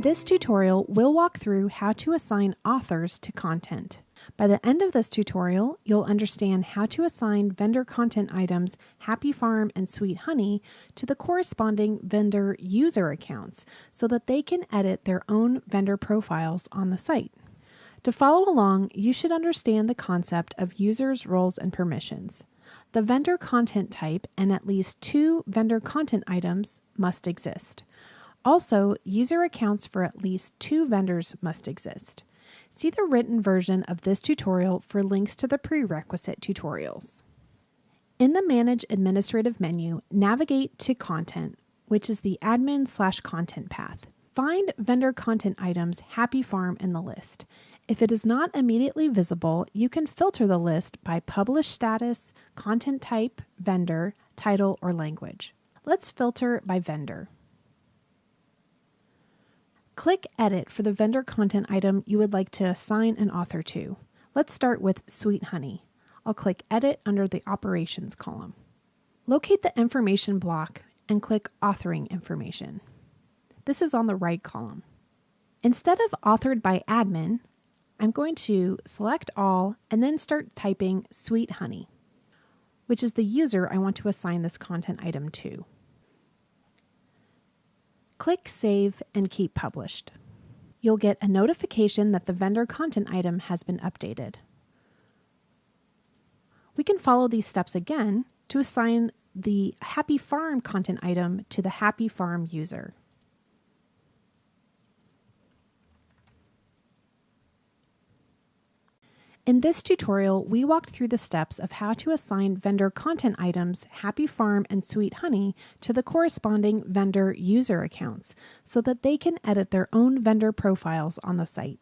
this tutorial, we'll walk through how to assign authors to content. By the end of this tutorial, you'll understand how to assign vendor content items Happy Farm and Sweet Honey to the corresponding vendor user accounts so that they can edit their own vendor profiles on the site. To follow along, you should understand the concept of users, roles, and permissions. The vendor content type and at least two vendor content items must exist. Also, user accounts for at least two vendors must exist. See the written version of this tutorial for links to the prerequisite tutorials. In the Manage Administrative menu, navigate to Content, which is the admin slash content path. Find vendor content items Happy Farm in the list. If it is not immediately visible, you can filter the list by publish status, content type, vendor, title, or language. Let's filter by vendor. Click Edit for the vendor content item you would like to assign an author to. Let's start with Sweet Honey. I'll click Edit under the Operations column. Locate the information block and click Authoring Information. This is on the right column. Instead of authored by admin, I'm going to select all and then start typing Sweet Honey, which is the user I want to assign this content item to. Click Save and Keep Published. You'll get a notification that the vendor content item has been updated. We can follow these steps again to assign the Happy Farm content item to the Happy Farm user. In this tutorial, we walked through the steps of how to assign vendor content items Happy Farm and Sweet Honey to the corresponding vendor user accounts so that they can edit their own vendor profiles on the site.